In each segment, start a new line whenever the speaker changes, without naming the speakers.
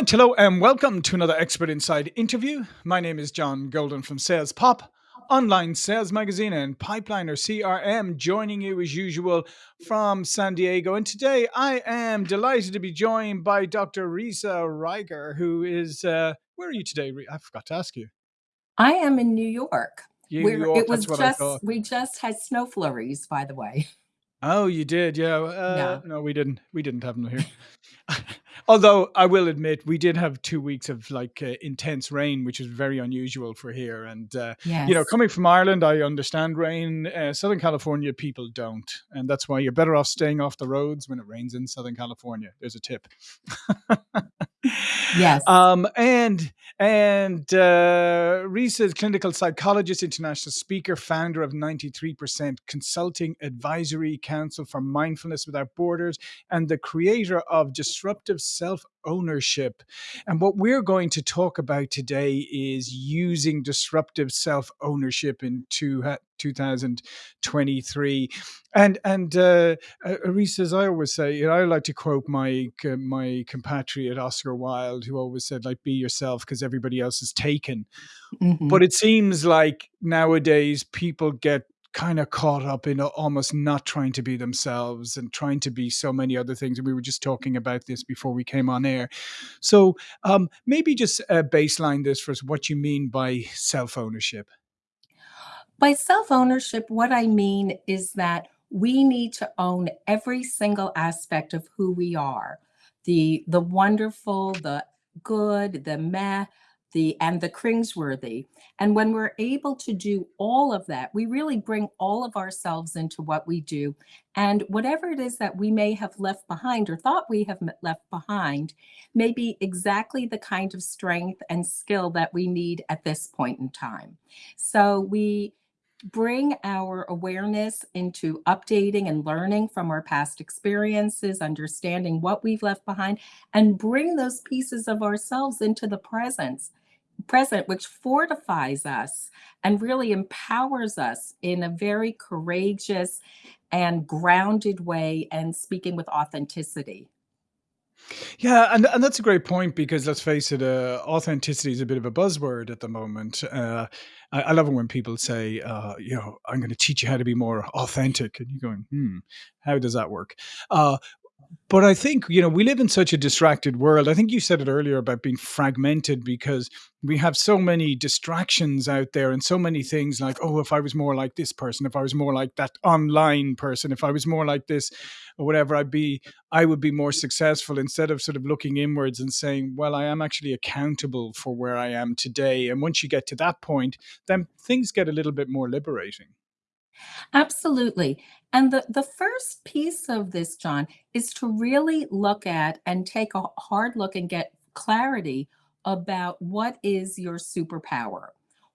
Right, hello, and welcome to another Expert Insights interview. My name is John Golden from Sales Pop, online sales magazine, and Pipeliner CRM, joining you as usual from San Diego. And today I am delighted to be joined by Dr. Risa Reiger, who is, uh, where are you today? I forgot to ask you.
I am in New York. Where
York,
it was
that's what I
just we just had snow flurries, by the way.
Oh, you did, yeah. Uh,
Yeah.
no, we didn't. We didn't have them here. Although I will admit, we did have two weeks of like uh, intense rain, which is very unusual for here. And uh, you know, coming from Ireland, I understand rain. Uh, Southern California people don't, and that's why you're better off staying off the roads when it rains in Southern California. There's a tip.
Yes.
um, and and uh, Reese is clinical psychologist, international speaker, founder of 93% Consulting Advisory Council for Mindfulness Without Borders, and the creator of Disruptive Self Ownership. And what we're going to talk about today is using disruptive self ownership in two, 2023. And and uh, uh, Reese, as I always say, you know, I like to quote my c- my compatriot Oscar Wilde, who always said, "Like be yourself, because everybody else is taken." But
Mhm.
it seems like nowadays people get kind of caught up in almost not trying to be themselves and trying to be so many other things. And we were just talking about this before we came on air. So um, maybe just uh, baseline this for us, what you mean by self ownership.
By self-ownership, what I mean is that we need to own every single aspect of who we are. The the wonderful, the good, the meh, the and the cringeworthy. And when we're able to do all of that, we really bring all of ourselves into what we do. And whatever it is that we may have left behind or thought we have left behind may be exactly the kind of strength and skill that we need at this point in time. So we bring our awareness into updating and learning from our past experiences, understanding what we've left behind, and bring those pieces of ourselves into the presence present which fortifies us and really empowers us in a very courageous and grounded way and speaking with authenticity.
Yeah, and and that's a great point because let's face it, uh, authenticity is a bit of a buzzword at the moment. Uh, I, I love it when people say, uh, you know, I'm going to teach you how to be more authentic, and you're going, hmm, how does that work? But I think, you know, we live in such a distracted world. I think you said it earlier about being fragmented because we have so many distractions out there and so many things like, oh, if I was more like this person, if I was more like that online person, if I was more like this or whatever, I'd be, I would be more successful instead of sort of looking inwards and saying, well, I am actually accountable for where I am today. And once you get to that point, then things get a little bit more liberating.
Absolutely. And the, the first piece of this, John, is to really look at and take a hard look and get clarity about what is your superpower.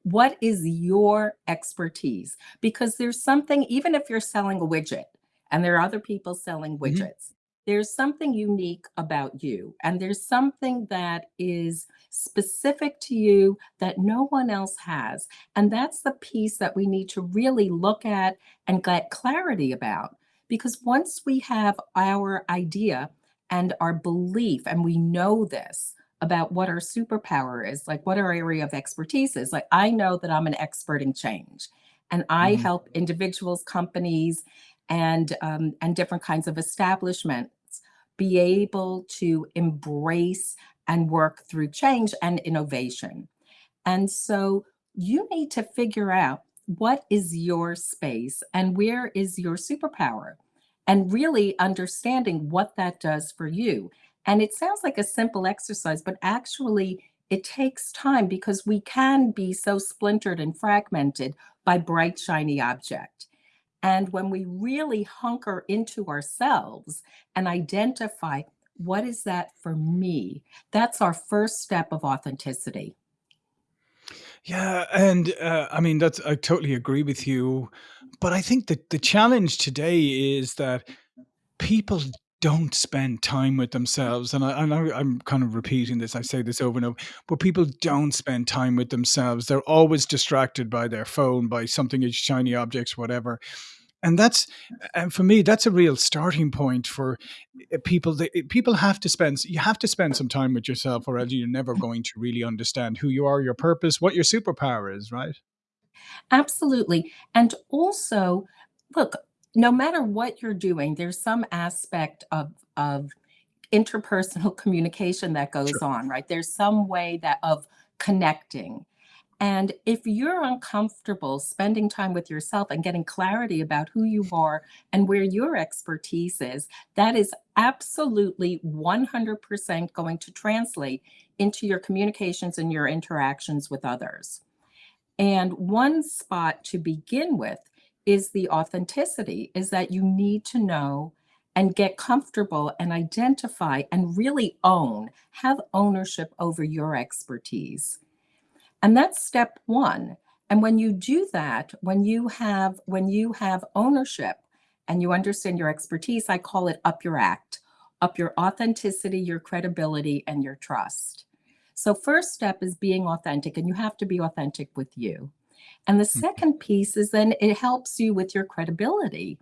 What is your expertise? Because there's something, even if you're selling a widget and there are other people selling
Mhm.
widgets, there's something unique about you. And there's something that is specific to you that no one else has. And that's the piece that we need to really look at and get clarity about. Because once we have our idea and our belief, and we know this about what our superpower is, like what our area of expertise is, like I know that I'm an expert in change and I
Mhm.
help individuals, companies, and um, and different kinds of establishments be able to embrace and work through change and innovation. And so you need to figure out what is your space and where is your superpower, and really understanding what that does for you. And it sounds like a simple exercise, but actually, it takes time because we can be so splintered and fragmented by bright, shiny object. And when we really hunker into ourselves and identify what is that for me, that's our first step of authenticity.
Yeah, and uh, I mean that's I totally agree with you, but I think that the challenge today is that people don't spend time with themselves, and I, I know I'm kind of repeating this. I say this over and over, but people don't spend time with themselves. They're always distracted by their phone, by something, shiny objects, whatever. and that's and for me that's a real starting point for uh, people that uh, people have to spend you have to spend some time with yourself or else you're never going to really understand who you are your purpose what your superpower is right
Absolutely. And also, look, no matter what you're doing, there's some aspect of of interpersonal communication that goes
sure
on, right? There's some way that of connecting. And if you're uncomfortable spending time with yourself and getting clarity about who you are and where your expertise is, that is absolutely 100% going to translate into your communications and your interactions with others. And one spot to begin with is the authenticity, is that you need to know and get comfortable and identify and really own, have ownership over your expertise. And that's step 1. And when you do that, when you have when you have ownership and you understand your expertise, I call it up your act, up your authenticity, your credibility, and your trust. So first step is being authentic, and you have to be authentic with you. And the
Mhm.
second piece is then it helps you with your credibility.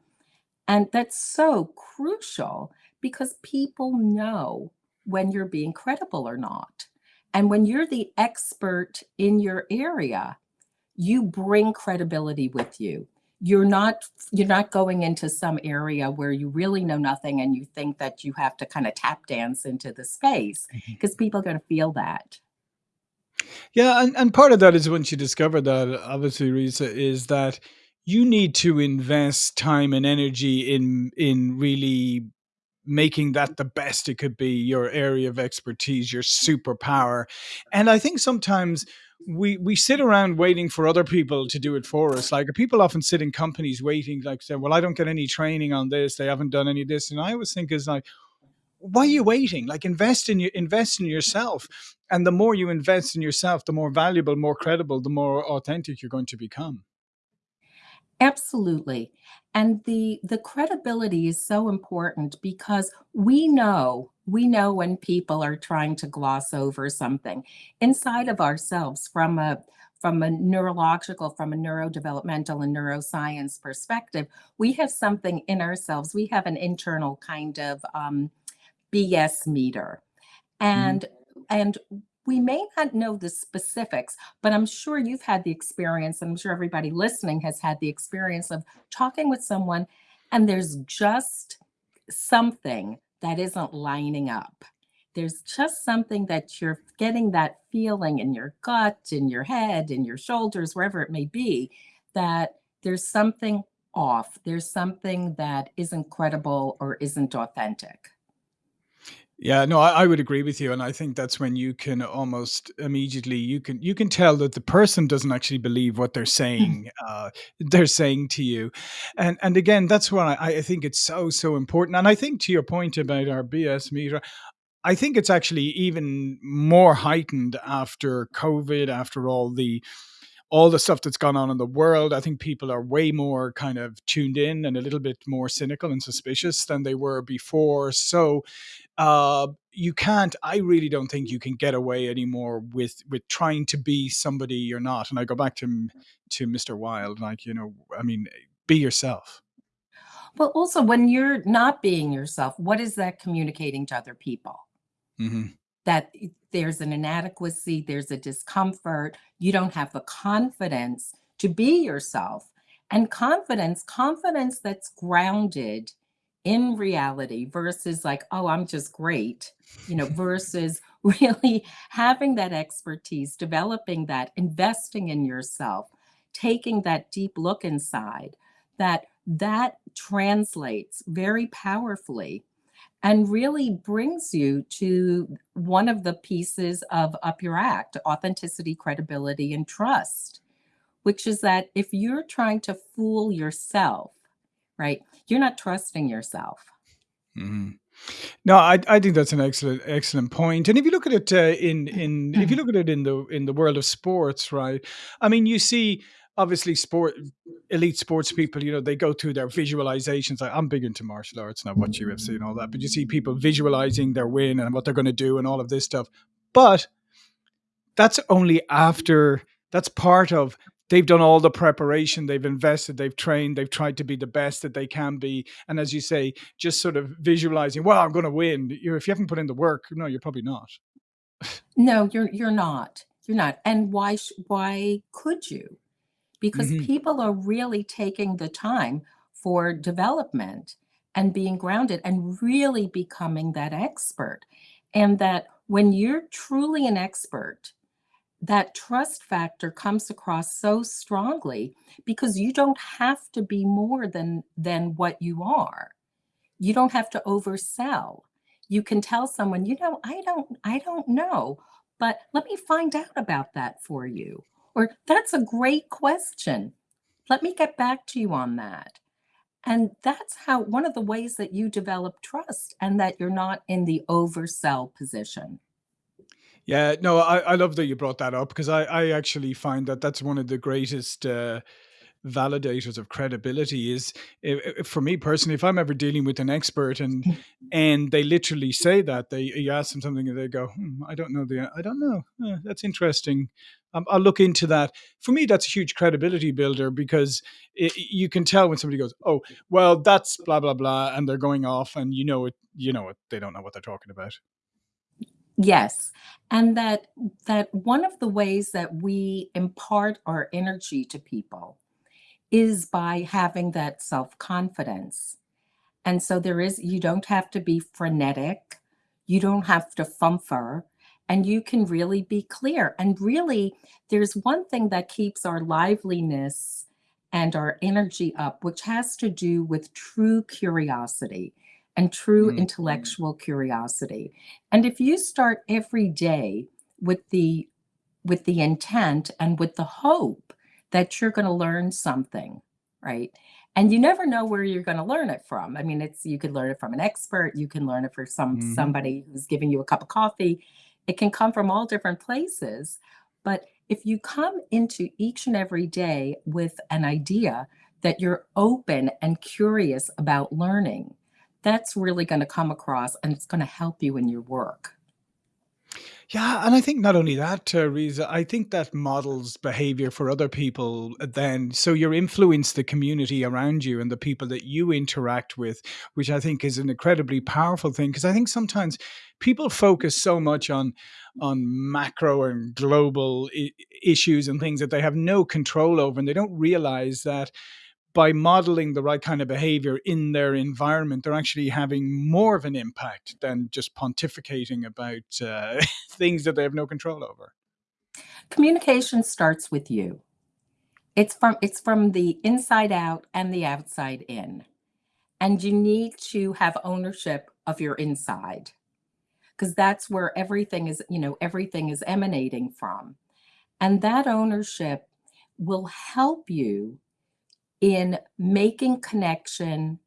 And that's so crucial because people know when you're being credible or not. And when you're the expert in your area, you bring credibility with you. You're not you're not going into some area where you really know nothing and you think that you have to kind of tap dance into the space because people are going to feel that.
Yeah, and, and part of that is once you discover that, obviously, Risa, is that you need to invest time and energy in in really making that the best it could be, your area of expertise, your superpower. And I think sometimes we we sit around waiting for other people to do it for us. Like people often sit in companies waiting, like say, well, I don't get any training on this, they haven't done any of this. And I always think is like, why are you waiting? Like invest in you invest in yourself. And the more you invest in yourself, the more valuable, more credible, the more authentic you're going to become.
Absolutely. And the the credibility is so important because we know we know when people are trying to gloss over something inside of ourselves from a from a neurological, from a neurodevelopmental and neuroscience perspective, we have something in ourselves. We have an internal kind of um, BS meter.
Mhm.
And and we may not know the specifics, but I'm sure you've had the experience, and I'm sure everybody listening has had the experience of talking with someone, and there's just something that isn't lining up. There's just something that you're getting that feeling in your gut, in your head, in your shoulders, wherever it may be, that there's something off. There's something that isn't credible or isn't authentic.
Yeah, no, I, I would agree with you, and I think that's when you can almost immediately you can you can tell that the person doesn't actually believe what they're saying. Uh, they're saying to you, and and again, that's why I, I think it's so so important. And I think to your point about our BS meter, I think it's actually even more heightened after COVID, after all the all the stuff that's gone on in the world. I think people are way more kind of tuned in and a little bit more cynical and suspicious than they were before. So uh, you can't. I really don't think you can get away anymore with with trying to be somebody you're not. And I go back to to Mr. Wilde, like you know, I mean, be yourself.
Well, also, when you're not being yourself, what is that communicating to other people?
hmm
That there's an inadequacy, there's a discomfort, you don't have the confidence to be yourself. And confidence, confidence that's grounded in reality versus like, oh, I'm just great, you know, versus really having that expertise, developing that, investing in yourself, taking that deep look inside, that that translates very powerfully and really brings you to one of the pieces of Up Your Act authenticity, credibility, and trust, which is that if you're trying to fool yourself, right, you're not trusting yourself.
Mm-hmm. No, I I think that's an excellent excellent point. And if you look at it uh, in in if you look at it in the in the world of sports, right? I mean, you see obviously sport elite sports people, you know, they go through their visualizations. Like, I'm big into martial arts and I watch UFC and all that, but you see people visualizing their win and what they're going to do and all of this stuff. But that's only after that's part of they've done all the preparation, they've invested, they've trained, they've tried to be the best that they can be. And as you say, just sort of visualizing, well, I'm going to win. You if you haven't put in the work, no, you're probably not.
No, you're you're not. You're not. And why why could you? Because
hmm
people are really taking the time for development and being grounded and really becoming that expert. And that when you're truly an expert, that trust factor comes across so strongly because you don't have to be more than than what you are. You don't have to oversell. You can tell someone, "You know, I don't I don't know, but let me find out about that for you." Or, "That's a great question. Let me get back to you on that." And that's how one of the ways that you develop trust and that you're not in the oversell position.
Yeah, no, I, I love that you brought that up because I, I actually find that that's one of the greatest uh, validators of credibility is i i for me personally, if I'm ever dealing with an expert and and they literally say that they you ask them something and they go, hmm, I don't know the I don't know. "Huh, that's interesting. Um, I'll look into that. For me, that's a huge credibility builder because i you can tell when somebody goes, oh, well, that's blah blah blah, and they're going off, and you know it, you know it. They don't know what they're talking about.
Yes, and that that one of the ways that we impart our energy to people is by having that self-confidence. And so there is you don't have to be frenetic, you don't have to fumfer, and you can really be clear. And really, there's one thing that keeps our liveliness and our energy up, which has to do with true curiosity and true
Mm,
intellectual curiosity. And if you start every day with the with the intent and with the hope that you're gonna learn something, right? And you never know where you're gonna learn it from. I mean, it's you could learn it from an expert, you can learn it from some
mhm.
somebody who's giving you a cup of coffee. It can come from all different places. But if you come into each and every day with an idea that you're open and curious about learning, that's really gonna come across and it's gonna help you in your work.
Yeah, and I think not only that, Teresa, I think that models behavior for other people uh, then. So you influence the community around you and the people that you interact with, which I think is an incredibly powerful thing. Because I think sometimes people focus so much on on macro and global I- issues and things that they have no control over, and they don't realize that by modeling the right kind of behavior in their environment, they're actually having more of an impact than just pontificating about uh, things that they have no control over.
Communication starts with you. It's from it's from the inside out and the outside in. And you need to have ownership of your inside because that's where everything is, you know, everything is emanating from. And that ownership will help you in making connection,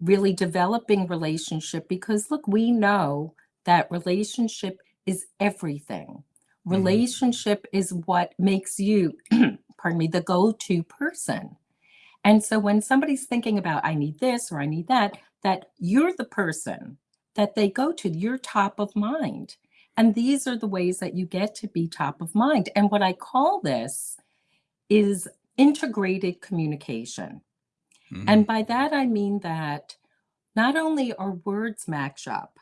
really developing relationship because look, we know that relationship is everything.
Mhm.
Relationship is what makes you, pardon me, the go-to person. And so when somebody's thinking about, I need this or I need that, that you're the person that they go to, you're top of mind. And these are the ways that you get to be top of mind. And what I call this is integrated communication. And
Mhm.
by that, I mean that not only our words match up,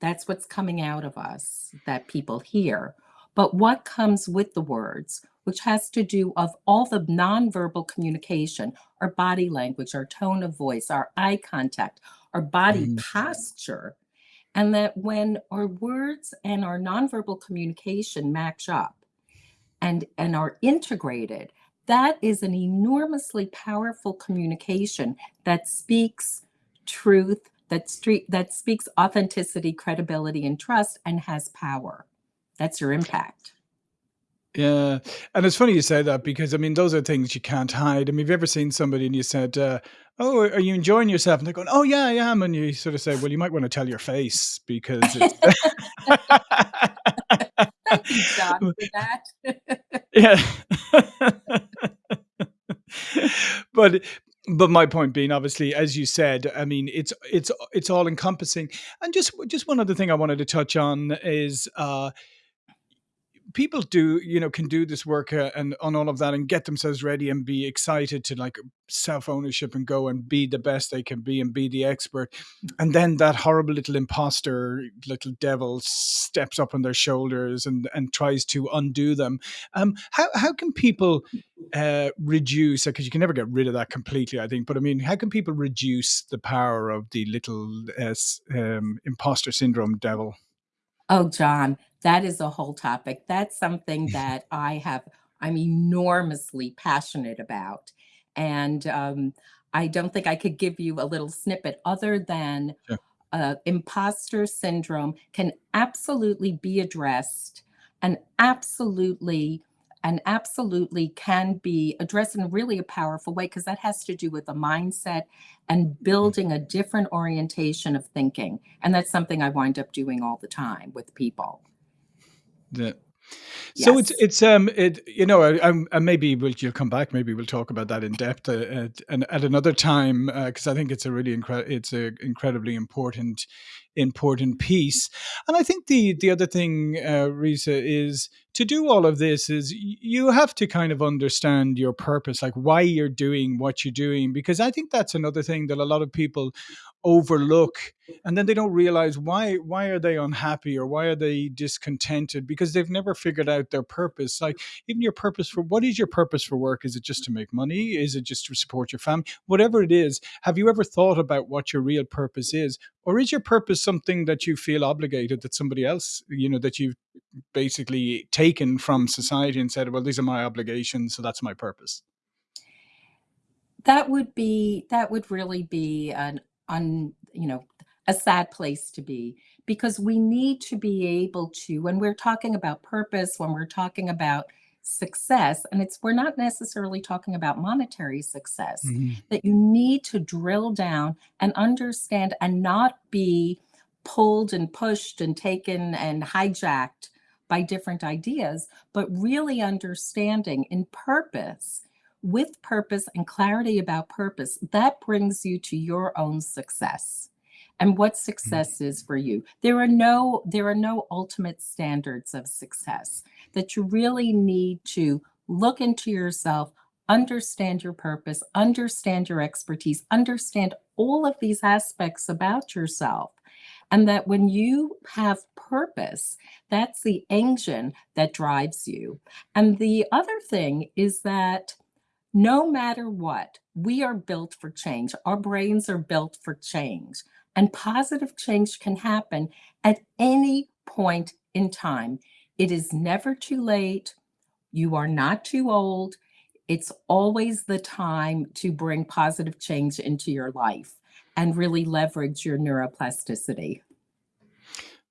that's what's coming out of us that people hear, but what comes with the words, which has to do of all the nonverbal communication, our body language, our tone of voice, our eye contact, our body
Mhm.
posture, and that when our words and our nonverbal communication match up and and are integrated, that is an enormously powerful communication that speaks truth, that street that speaks authenticity, credibility, and trust, and has power. That's your impact.
Yeah, and it's funny you say that because I mean those are things you can't hide. I mean, have you ever seen somebody and you said, uh, "Oh, are you enjoying yourself?" And they're going, "Oh yeah, I am," and you sort of say, "Well, you might want to tell your face because it's."
Thank you, John, for that.
yeah, but but my point being, obviously, as you said, I mean, it's it's it's all encompassing. And just just one other thing I wanted to touch on is. Uh, people do you know can do this work uh, and on all of that and get themselves ready and be excited to like self ownership and go and be the best they can be and be the expert. And then that horrible little imposter little devil steps up on their shoulders and and tries to undo them. Um how how can people uh reduce because you can never get rid of that completely i think but i mean how can people reduce the power of the little uh, um, imposter syndrome devil
Oh, John, that is a whole topic. That's something that I have I'm enormously passionate about, and, um, I don't think I could give you a little snippet other than,
yeah
uh, imposter syndrome can absolutely be addressed and absolutely and absolutely can be addressed in really a powerful way because that has to do with the mindset and building a different orientation of thinking. And that's something I wind up doing all the time with people.
Yeah. So it's
Yes.
it's um it you know I, I'm maybe we'll you'll come back maybe we'll talk about that in depth uh, at, and at another time because I think it's a really incre- it's a incredibly important important piece. And I think the the other thing uh, Risa is to do all of this is you have to kind of understand your purpose like why you're doing what you're doing because I think that's another thing that a lot of people overlook and then they don't realize why why are they unhappy or why are they discontented because they've never figured out their purpose. Like even your purpose for what is your purpose for work? Is it just to make money? Is it just to support your family whatever it is have you ever thought about what your real purpose is or is your purpose something that you feel obligated that somebody else you know that you've basically taken from society and said well these are my obligations so that's my purpose
That would be that would really be an un you know, a sad place to be because we need to be able to when we're talking about purpose, when we're talking about success, and it's we're not necessarily talking about monetary success,
Mhm.
that you need to drill down and understand and not be pulled and pushed and taken and hijacked by different ideas, but really understanding in purpose with purpose and clarity about purpose, that brings you to your own success and what mm-hmm. success is for you. There are no there are no ultimate standards of success that you really need to look into yourself, understand your purpose, understand your expertise, understand all of these aspects about yourself. And that when you have purpose, that's the engine that drives you. And the other thing is that no matter what, we are built for change. Our brains are built for change, and positive change can happen at any point in time. It is never too late. You are not too old. It's always the time to bring positive change into your life and really leverage your neuroplasticity.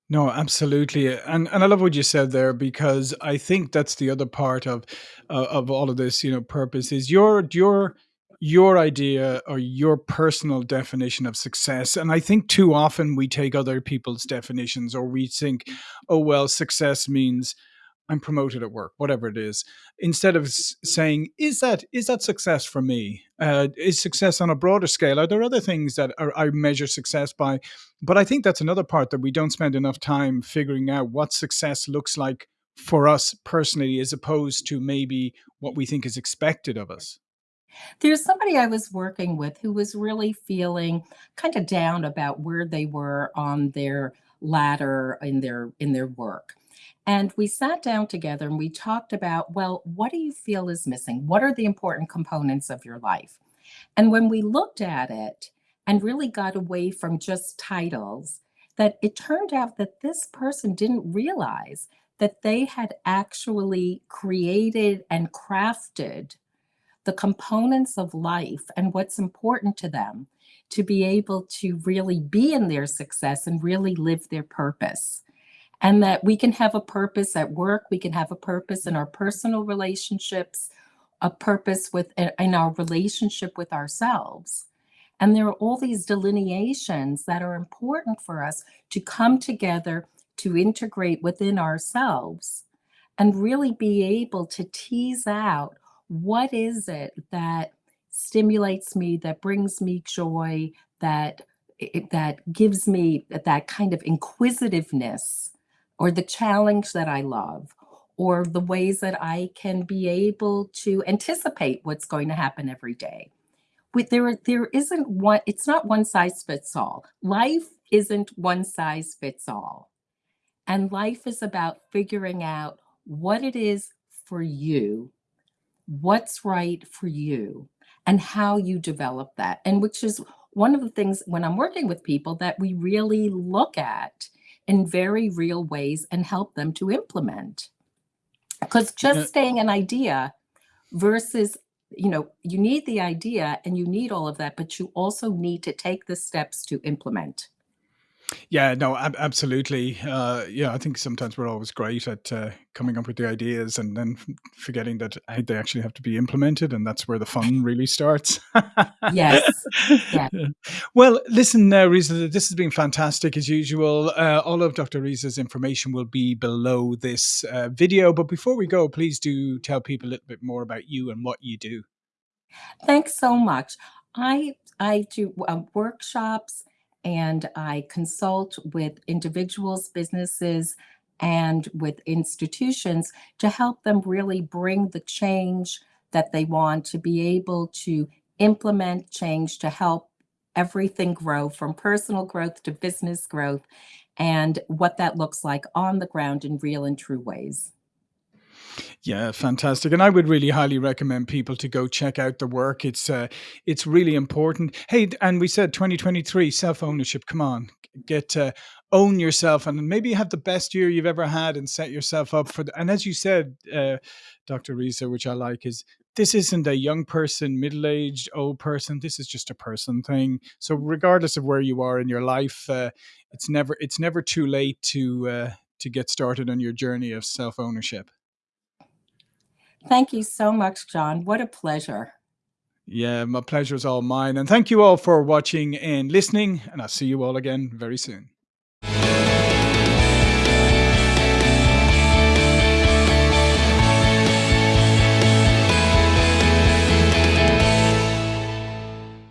No, absolutely, and and I love what you said there because I think that's the other part of uh, of all of this. You know, purpose is your your your idea or your personal definition of success. And I think too often we take other people's definitions, or we think, oh well, success means I'm promoted at work, whatever it is, instead of saying, is that is that success for me? Uh, is success on a broader scale? Are there other things that are, I measure success by? But I think that's another part that we don't spend enough time figuring out what success looks like for us personally, as opposed to maybe what we think is expected of us.
There's somebody I was working with who was really feeling kind of down about where they were on their ladder in their in their work. And we sat down together and we talked about, well, what do you feel is missing? What are the important components of your life? And when we looked at it and really got away from just titles, that it turned out that this person didn't realize that they had actually created and crafted the components of life and what's important to them to be able to really be in their success and really live their purpose. And that we can have a purpose at work, we can have a purpose in our personal relationships, a purpose with in our relationship with ourselves. And there are all these delineations that are important for us to come together to integrate within ourselves and really be able to tease out what is it that stimulates me, that brings me joy, that that gives me that kind of inquisitiveness or the challenge that I love or the ways that I can be able to anticipate what's going to happen every day. With there there isn't one it's not one size fits all. Life isn't one size fits all. And life is about figuring out what it is for you, what's right for you, and how you develop that. And which is one of the things when I'm working with people that we really look at in very real ways and help them to implement.
Because
just staying an idea versus, you know, you need the idea and you need all of that, but you also need to take the steps to implement.
Yeah, no, ab absolutely. Uh, yeah, I think sometimes we're always great at, uh, coming up with the ideas and then f forgetting that, hey, they actually have to be implemented, and that's where the fun really starts.
Yes. Yeah.
Well, listen, uh, Risa, this has been fantastic as usual. Uh, all of Dr. Risa's information will be below this, uh, video, but before we go, please do tell people a little bit more about you and what you do.
Thanks so much. I I do, uh, workshops and I consult with individuals, businesses, and with institutions to help them really bring the change that they want to be able to implement change to help everything grow from personal growth to business growth, and what that looks like on the ground in real and true ways.
Yeah, fantastic, and I would really highly recommend people to go check out the work. It's, uh, it's really important. Hey, and we said 2023 self-ownership, come on, get to own yourself and maybe have the best year you've ever had and set yourself up for the and as you said, uh, Dr. Risa, which I like, is this isn't a young person, middle-aged, old person, this is just a person thing. So regardless of where you are in your life, uh, it's never it's never too late to, uh, to get started on your journey of self-ownership.
Thank you so much, John. What a pleasure.
Yeah, my pleasure is all mine, and thank you all for watching and listening, and I'll see you all again very soon.